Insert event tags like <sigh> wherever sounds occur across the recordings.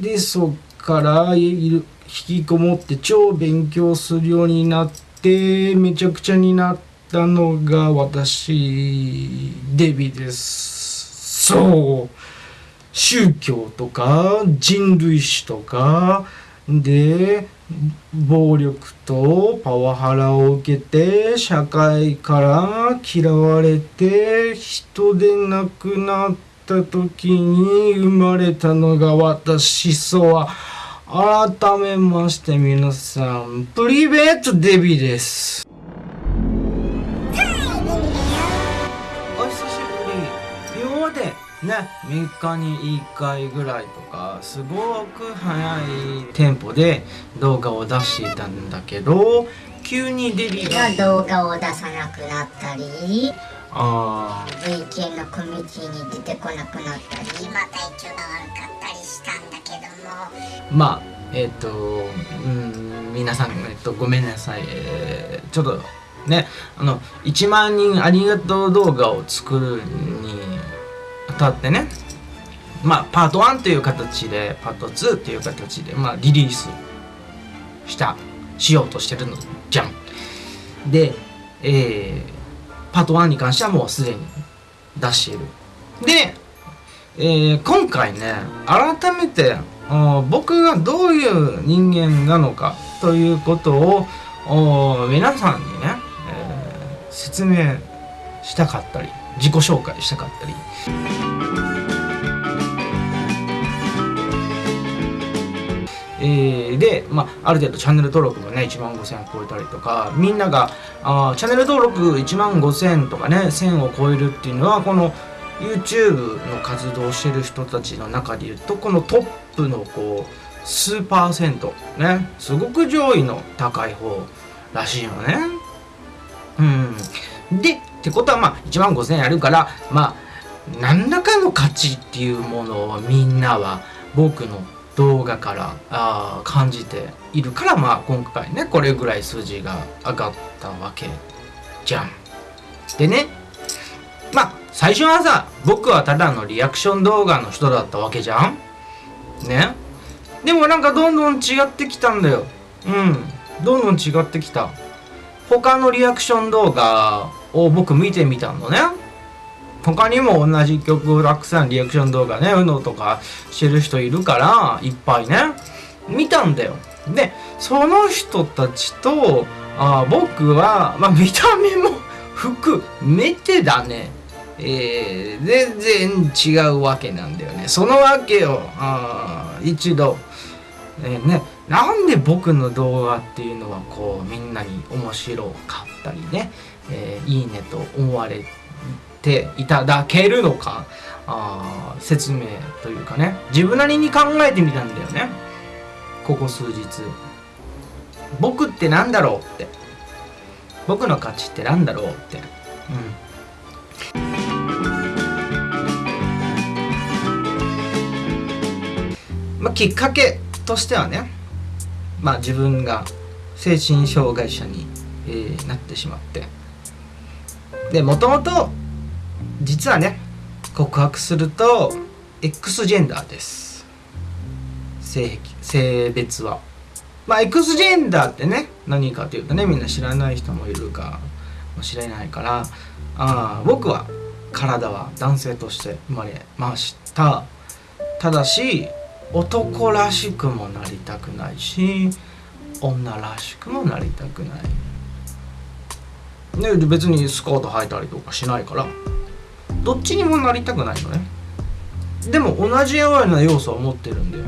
でそっから引きこもって超勉強するようになってめちゃくちゃになったのが私デビです。そう。宗教とか人類史とかで暴力とパワハラを受けて社会から嫌われて人でなくなった時に生まれたのが私そうは改めまして皆さんプリベートデビです。お久しぶり。今までね3日に1回ぐらいとかすごく早いテンポで動画を出していたんだけど急にデビが。動画を出さなくなったり。あ VK のコミュニティに出てこなくなったりまあ体調が悪かったりしたんだけども。まあえっ、とうん皆さん、えっと、ごめんなさい、えーちょっとねあの1万人ありがとう動画を作るにあたってねまあパート1という形でパート2という形で、まあ、リリースしたしようとしてるのじゃん。で、えーパート1に関してはもうすでに出している。で、えー今回ね改めてあー僕がどういう人間なのかということを皆さんにね、えー説明したかったり自己紹介したかったりえーで、まあ、ある程度チャンネル登録もね1万5000超えたりとかみんながあチャンネル登録1万5000とかね1000を超えるっていうのはこの YouTube の活動をしてる人たちの中でいうとこのトップのこう数パーセントねすごく上位の高い方らしいよね。うん、でってことはまあ1万5000円あるからまあ何らかの価値っていうものをみんなは僕の動画からあ感じているからまあ今回ねこれぐらい数字が上がったわけじゃん。でねまあ最初はさ僕はただのリアクション動画の人だったわけじゃん。ね。でもなんかどんどん違ってきたんだよ。うん。どんどん違ってきた。他のリアクション動画を僕見てみたのね。他にも同じ曲をたくさんリアクション動画ね UNO とかしてる人いるからいっぱいね見たんだよ。でその人たちとあ僕は、まあ、見た目も含めてだね。えー全然違うわけなんだよね。そのわけをあ一度、えーねなんで僕の動画っていうのはこうみんなに面白かったりね、えーいいねと思われていただけるのかあ説明というかね。自分なりに考えてみたんだよね。ここ数日。僕ってなんだろうって。僕の価値ってなんだろうって。うん。まあ、きっかけとしてはね、まあ、自分が精神障害者に、えーなってしまって。でもともと実はね告白すると X ジェンダーです。性癖性別は。まあ X ジェンダーってね何かというとねみんな知らない人もいるかもしれないからあー僕は体は男性として生まれました。ただし男らしくもなりたくないし女らしくもなりたくない。ね別にスカート履いたりとかしないから。どっちにもなりたくないのね。でも同じような要素を持ってるんだよ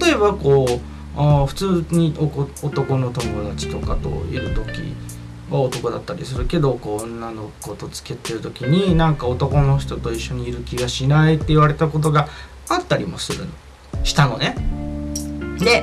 例えばこうあ普通に男の友達とかといる時は男だったりするけどこう女の子と付き合ってる時になんか男の人と一緒にいる気がしないって言われたことがあったりもするの。したのね。で、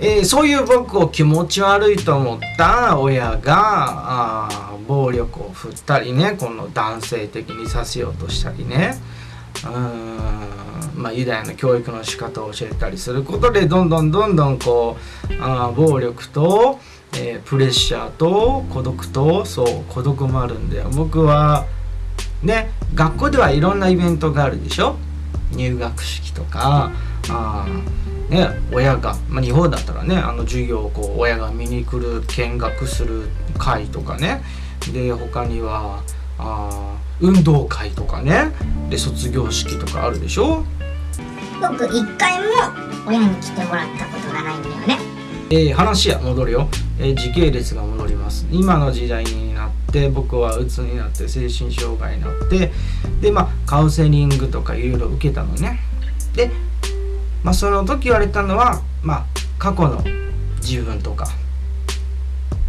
えーそういう僕を気持ち悪いと思った親があ暴力を振ったりねこの男性的にさせようとしたりね。うん。まあユダヤの教育の仕方を教えたりすることでどんどんどんどんこうあ暴力と、えープレッシャーと孤独とそう孤独もあるんだよ。僕はね学校ではいろんなイベントがあるでしょ？入学式とかあね、親が、まあ、日本だったらねあの授業をこう親が見に来る見学する会とかね。で他にはあ運動会とかね。で卒業式とかあるでしょ？僕一回も親に来てもらったことがないんだよね。えー、話は戻るよ、えー、時系列が戻ります。今の時代になって僕は鬱になって精神障害になってでまあカウンセリングとかいろいろ受けたのね。でまあその時言われたのはまあ過去の自分とか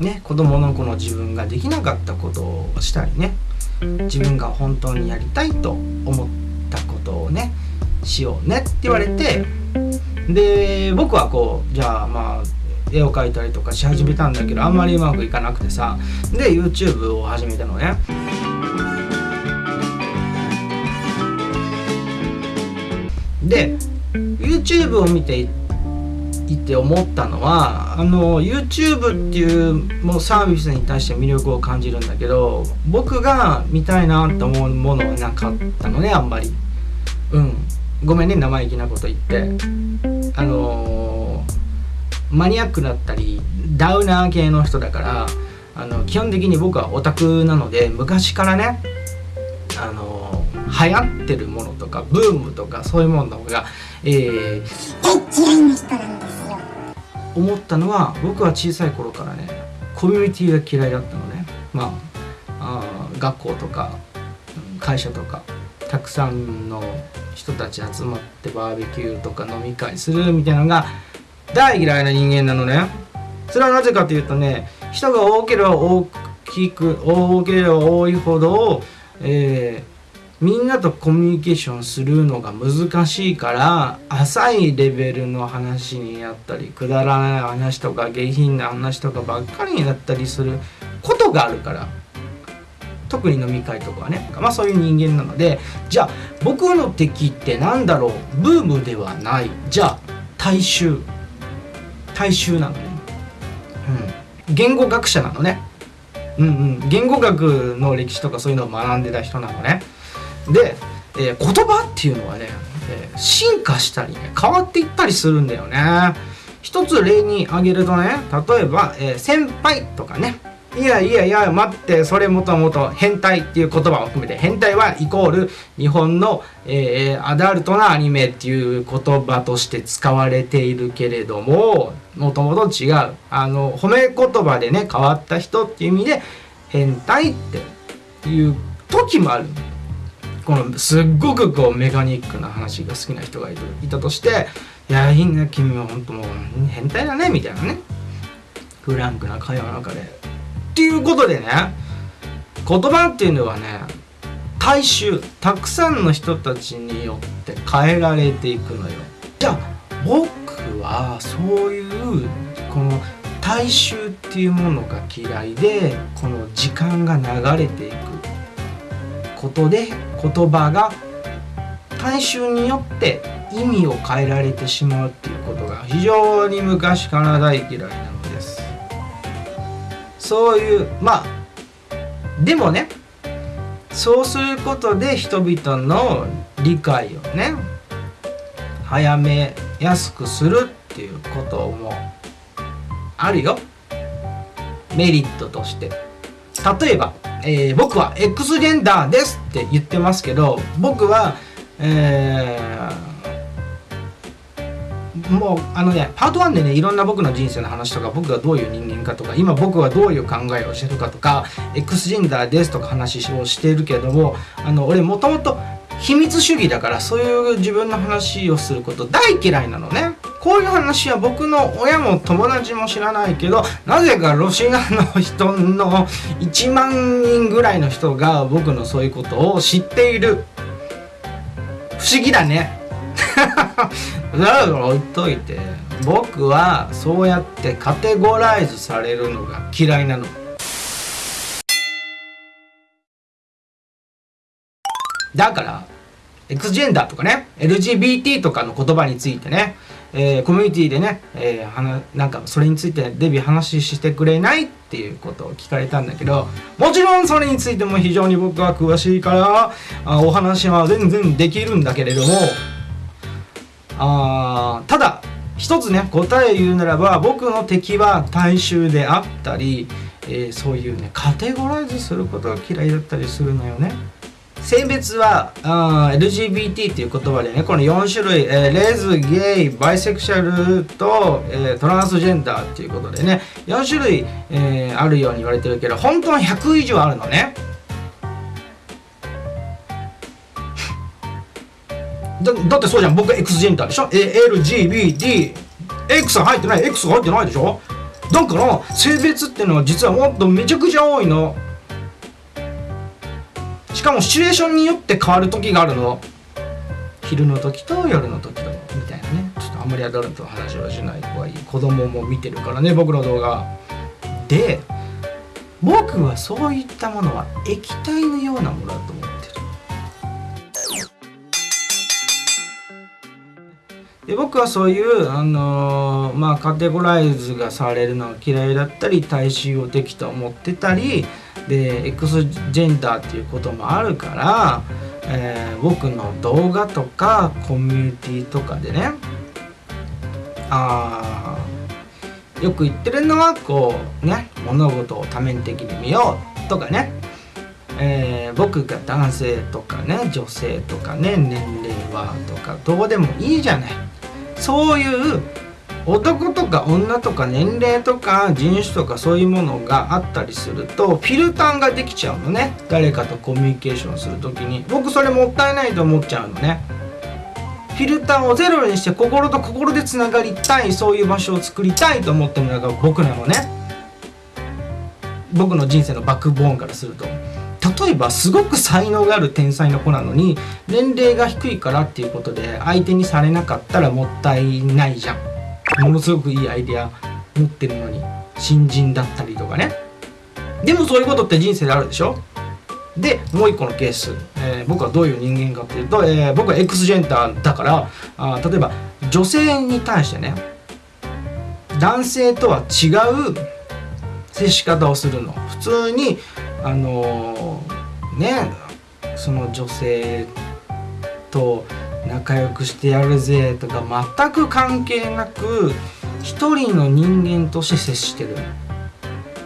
ね子供の子の自分ができなかったことをしたりね自分が本当にやりたいと思ったことをねしようねって言われてで僕はこうじゃあまあ絵を描いたりとかし始めたんだけどあんまりうまくいかなくてさで YouTube を始めたのね。で YouTube を見ていて思ったのはあの YouTube っていうもうサービスに対して魅力を感じるんだけど僕が見たいなと思うものはなかったのねあんまり。うん。ごめんね生意気なこと言って。あのマニアックだったりダウナー系の人だからあの基本的に僕はオタクなので昔からねあの流行ってるものとかブームとかそういうものが、えー、嫌いな人なんですよ思ったのは僕は小さい頃からねコミュニティが嫌いだったのね。まああ学校とか会社とかたくさんの人たち集まってバーベキューとか飲み会するみたいなのが大嫌いな人間なのね。それはなぜかというとね人が多ければ大きく多ければ多いほど、えー、みんなとコミュニケーションするのが難しいから浅いレベルの話になったりくだらない話とか下品な話とかばっかりになったりすることがあるから特に飲み会とかはね。まあそういう人間なのでじゃあ僕の敵って何だろう？ブームではない。じゃあ大衆。大衆なのね、うん、言語学者なのね。うんうん。言語学の歴史とかそういうのを学んでた人なのね。で、えー、言葉っていうのはね、えー、進化したりね変わっていったりするんだよね。一つ例に挙げるとね例えば、えー、先輩とかね。いやいやいや待ってそれもともと変態っていう言葉を含めて変態はイコール日本の、えー、アダルトなアニメっていう言葉として使われているけれどももともと違う。あの褒め言葉でね変わった人っていう意味で変態っていう時もある。んだこのすっごくこうメカニックな話が好きな人がいたとして「いやいいね君は本当もう変態だね」みたいなね。フランクな会話の中で。っていうことでね言葉っていうのはね大衆たくさんの人たちによって変えられていくのよ。じゃあ僕はそういうこの大衆っていうものが嫌いでこの時間が流れていくことで言葉が大衆によって意味を変えられてしまうっていうことが非常に昔から大嫌いなのです。そういうまあでもねそうすることで人々の理解をね早めやすくするっていうこともあるよ。メリットとして。例えば、えー、僕は X ジェンダーですって言ってますけど僕はえーもうあのねパート1でねいろんな僕の人生の話とか僕がどういう人間かとか今僕はどういう考えをしてるかとか X ジェンダーですとか話をしてるけどもあの俺もともと秘密主義だからそういう自分の話をすること大嫌いなのね。こういう話は僕の親も友達も知らないけどなぜかロシアの人の1万人ぐらいの人が僕のそういうことを知っている。不思議だね。<laughs> だから置いといて僕はそうやってカテゴライズされるのが嫌いなの。だから X ジェンダーとかね LGBT とかの言葉についてね、えー、コミュニティでね、えー、はななんかそれについてデビュー話してくれないっていうことを聞かれたんだけどもちろんそれについても非常に僕は詳しいからあお話は全然できるんだけれどもあただ一つね答え言うならば僕の敵は大衆であったり、えー、そういうねカテゴライズすることが嫌いだったりするのよね。性別はあ LGBT っていう言葉でねこの4種類、えー、レズゲイバイセクシャルと、えー、トランスジェンダーっていうことでね4種類、えー、あるように言われてるけど本当は100以上あるのね。<laughs> だだってそうじゃん。僕 X ジェンダーでしょ？LGBT X 入ってない？X が入ってないでしょ？だから性別っていうのは実はもっとめちゃくちゃ多いの。かもシチュエーションによって変わる時があるの。昼の時と夜の時とみたいなね。ちょっとあんまりアダルトの話はしない方がいい。子供も見てるからね僕の動画。で僕はそういったものは液体のようなものだと思ってる。で僕はそういう、あのー、まあ、カテゴライズがされるのが嫌いだったり大衆を敵と思ってたりで X ジェンダーっていうこともあるから、えー、僕の動画とかコミュニティとかでねあよく言ってるのはこうね物事を多面的に見ようとかね、えー、僕が男性とかね女性とかね年齢はとかどうでもいいじゃない。そういう男とか女とか年齢とか人種とかそういうものがあったりするとフィルターができちゃうのね。誰かとコミュニケーションする時に。僕それもったいないと思っちゃうのね。フィルターをゼロにして心と心でつながりたいそういう場所を作りたいと思ってるのが僕なのね。僕の人生のバックボーンからすると。例えばすごく才能がある天才の子なのに年齢が低いからっていうことで相手にされなかったらもったいないじゃん。ものすごくいいアイデア持ってるのに新人だったりとかね。でもそういうことって人生であるでしょ？でもう一個のケース、えー、僕はどういう人間かっていうと、えー、僕は X ジェンダーだからあ例えば女性に対してね男性とは違う接し方をするの。普通にあのー、ねその女性と仲良くしてやるぜとか全く関係なく一人の人間として接してる。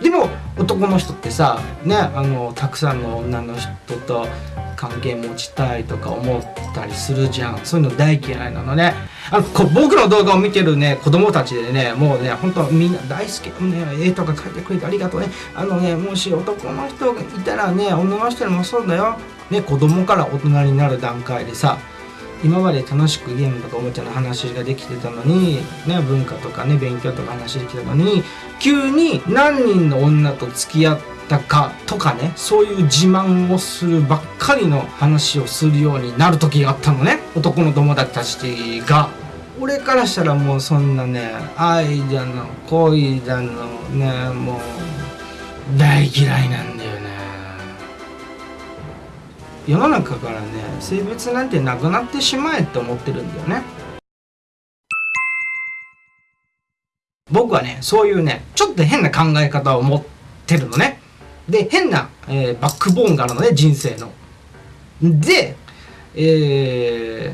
でも男の人ってさねあのたくさんの女の人と関係持ちたいとか思ったりするじゃん。そういうの大嫌いなのね。あのこ僕の動画を見てるね子供たちでねもうね本当みんな大好きね。絵とか描いてくれてありがとうね。あのねもし男の人がいたらね女の人にもそうだよ。ね子供から大人になる段階でさ今まで楽しくゲームとかおもちゃの話ができてたのに、ね、文化とかね勉強とか話できたのに急に何人の女と付き合ったかとかねそういう自慢をするばっかりの話をするようになる時があったのね男の友達たちが。俺からしたらもうそんなね愛だの恋だのねもう大嫌いなん世の中からね性別なんてなくなってしまえって思ってるんだよね僕はねそういうねちょっと変な考え方を持ってるのねで変な、えー、バックボーンがあるのね人生のでえ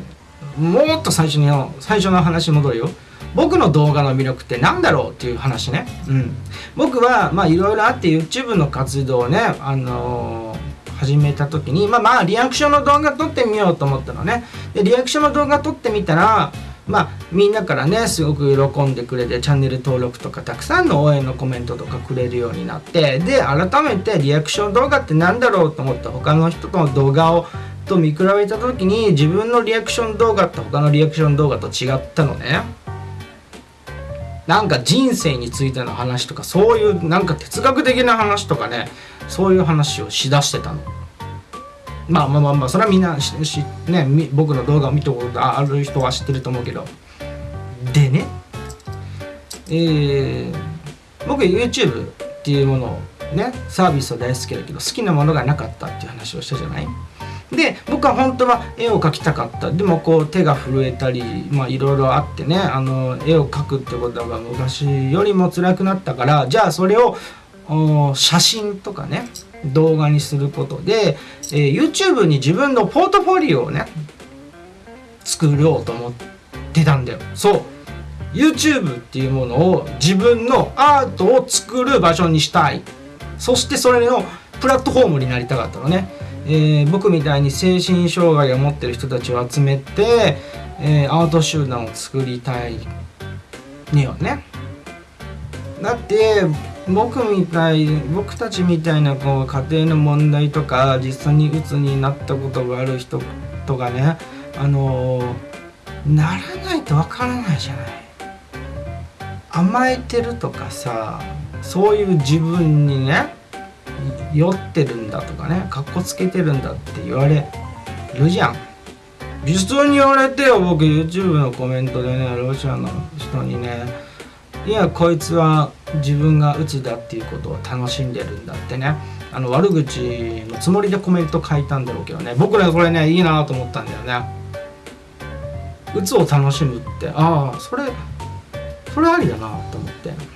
ー、もっと最初に最初の話戻るよ僕の動画の魅力って何だろうっていう話ね。うん。僕は、まあいろいろあって YouTube の活動をね、あのー始めた時にまあまあリアクションの動画撮ってみようと思ったのね。でリアクションの動画撮ってみたらまあみんなからねすごく喜んでくれてチャンネル登録とかたくさんの応援のコメントとかくれるようになってで改めてリアクション動画って何だろうと思って他の人との動画をと見比べた時に自分のリアクション動画って他のリアクション動画と違ったのね。なんか人生についての話とかそういうなんか哲学的な話とかねそういう話をしだしてたの。まあまあまあまあそれはみんなしし、ね、僕の動画を見たことある人は知ってると思うけどでねえー、僕 YouTube っていうものをねサービスは大好きだけど好きなものがなかったっていう話をしたじゃない？で僕は本当は絵を描きたかった。でもこう手が震えたりまあいろいろあってねあの絵を描くってことが昔よりも辛くなったからじゃあそれを写真とかね動画にすることで、えー、YouTube に自分のポートフォリオをね作ろうと思ってたんだよ。そう。YouTube っていうものを自分のアートを作る場所にしたい。そしてそれのプラットフォームになりたかったのね、えー、僕みたいに精神障害を持ってる人たちを集めて、えー、アート集団を作りたいにはね。だって僕みたい僕たちみたいなこう家庭の問題とか実際に鬱になったことがある人とかねあのー、ならないとわからないじゃない。甘えてるとかさそういう自分にね酔ってるんだとかねかっこつけてるんだって言われるじゃん。普通に言われてよ僕 YouTube のコメントでねロシアの人にねいやこいつは自分が鬱だっていうことを楽しんでるんだってね。あの悪口のつもりでコメント書いたんだろうけどね。僕ねこれねいいなと思ったんだよね。鬱を楽しむって。ああそれそれありだなと思って。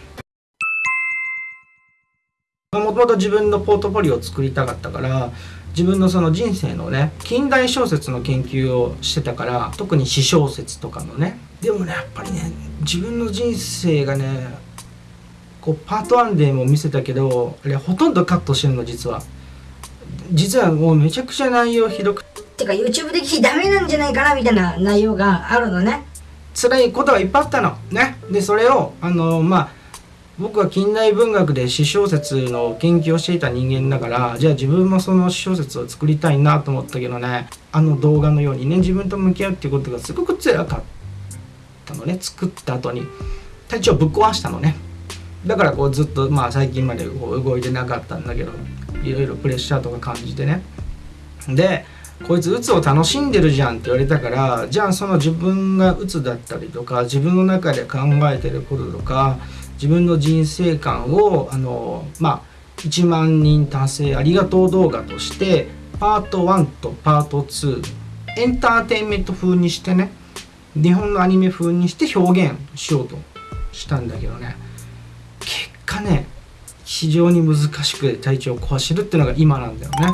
もともと自分のポートフォリオを作りたかったから自分のその人生のね近代小説の研究をしてたから特に詩小説とかのね。でもねやっぱりね自分の人生がねこうパート1でも見せたけどあれほとんどカットしてるの実は。実はもうめちゃくちゃ内容ひどくて。か YouTube 的ダメなんじゃないかなみたいな内容があるのね。辛いことがいっぱいあったの。ね。でそれをあのまあ僕は近代文学で詩小説の研究をしていた人間だからじゃあ自分もその詩小説を作りたいなと思ったけどね。あの動画のようにね自分と向き合うっていうことがすごく辛かったのね。作った後に。体調ぶっ壊したのね。だからこうずっとまあ最近までこう動いてなかったんだけどいろいろプレッシャーとか感じてね。でこいつ鬱を楽しんでるじゃんって言われたからじゃあその自分が鬱だったりとか自分の中で考えてることとか自分の人生観をあのまあ1万人達成ありがとう動画としてパート1とパート2エンターテインメント風にしてね日本のアニメ風にして表現しようとしたんだけどね。結果ね非常に難しく体調を壊してるっていうのが今なんだよね。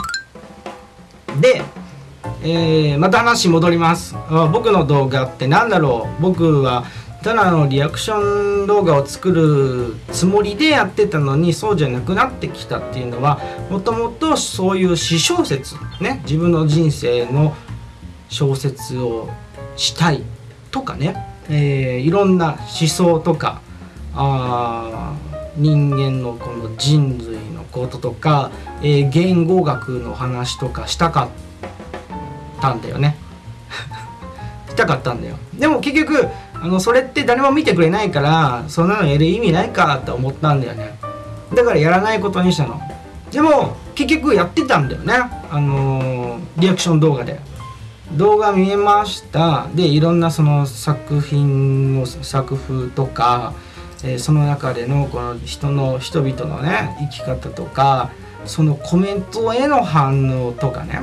でえー、また話戻ります。僕の動画って何だろう。僕はただあのリアクション動画を作るつもりでやってたのにそうじゃなくなってきたっていうのはもともとそういう詩小説ね自分の人生の小説をしたいとかね、えー、いろんな思想とかあ人間のこの人類のこととか、えー、言語学の話とかしたかったたんだよね <laughs> したかったんだよ。でも結局あのそれって誰も見てくれないからそんなのやる意味ないかって思ったんだよね。だからやらないことにしたの。でも結局やってたんだよね。あのー、リアクション動画で。動画見えました。でいろんなその作品の作風とか、えー、その中でのこの人の人々のね生き方とかそのコメントへの反応とかね。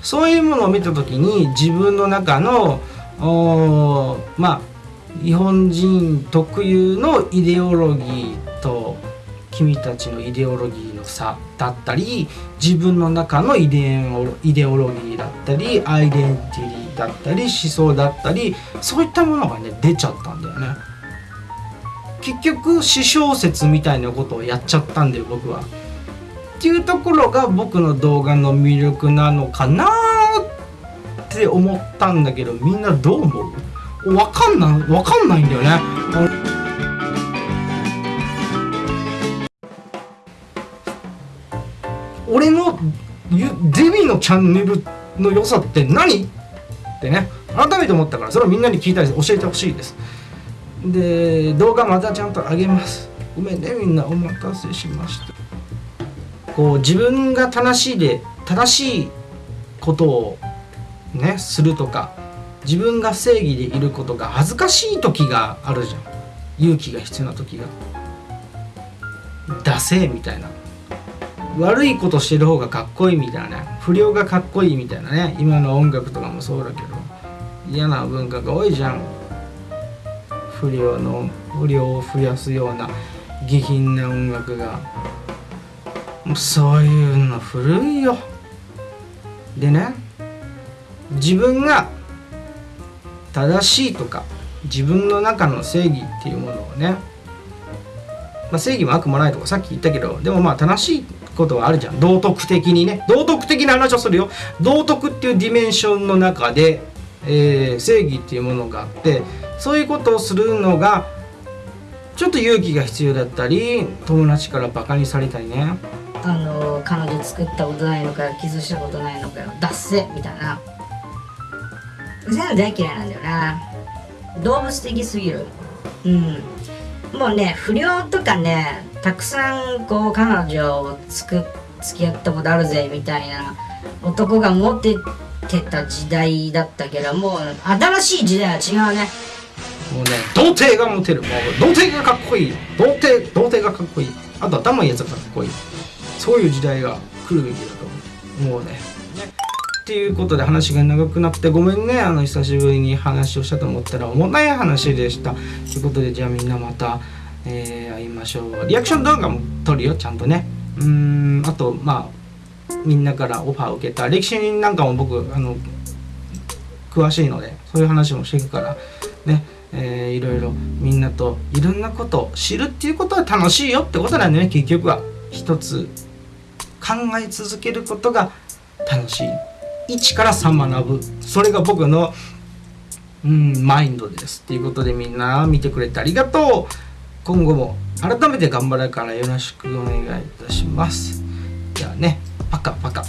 そういうものを見た時に自分の中のまあ日本人特有のイデオロギーと君たちのイデオロギーの差だったり自分の中のイデイデオロギーだったりアイデンティティだったり思想だったりそういったものがね出ちゃったんだよね結局私小説みたいなことをやっちゃったんだよ僕は。っていうところが僕の動画の魅力なのかなって思ったんだけどみんなどう思うわかんないわかんないんだよね。俺のデビのチャンネルの良さって何？ってね改めて思ったからそれをみんなに聞いたり教えてほしいです。で動画またちゃんと上げます。ごめんねみんなお待たせしました。こう自分が正しいで正しいことをねするとか自分が正義でいることが恥ずかしい時があるじゃん。勇気が必要な時が。ダセーみたいな。悪いことしてる方がかっこいいみたいな。ね不良がかっこいいみたいなね。今の音楽とかもそうだけど。嫌な文化が多いじゃん。不良の不良を増やすような下品な音楽が。もうそういうの古いよ。でね自分が正しいとか自分の中の正義っていうものをね、まあ、正義も悪もないとかさっき言ったけどでもまあ正しいことはあるじゃん。道徳的にね。道徳的な話をするよ。道徳っていうディメンションの中で、えー正義っていうものがあってそういうことをするのがちょっと勇気が必要だったり友達からバカにされたりね。あの彼女作ったことないのかよキスしたことないのかよ脱せみたいな。そういの大嫌いなんだよな。動物的すぎる。うん。もうね不良とかねたくさんこう彼女をつく付き合ったことあるぜみたいな男がモテてた時代だったけどもう新しい時代は違うね。もうね童貞がモテる。もう童貞がかっこいい童貞童貞がかっこいい。あと頭いいやつがかっこいい。そういう時代が来るべきだと思う。もうね。っていうことで話が長くなってごめんね。あの久しぶりに話をしたと思ったら重たい話でした。ということでじゃあみんなまた、えー会いましょう。リアクション動画も撮るよちゃんとね。うーんあとまあみんなからオファーを受けた歴史なんかも僕あの詳しいのでそういう話もしていくからね、えーいろいろみんなといろんなことを知るっていうことは楽しいよってことなんでね。結局は。一つ考え続けることが楽しい。1から3学ぶ。それが僕のうんマインドですということでみんな見てくれてありがとう。今後も改めて頑張るからよろしくお願いいたします。じゃあねパカパカ。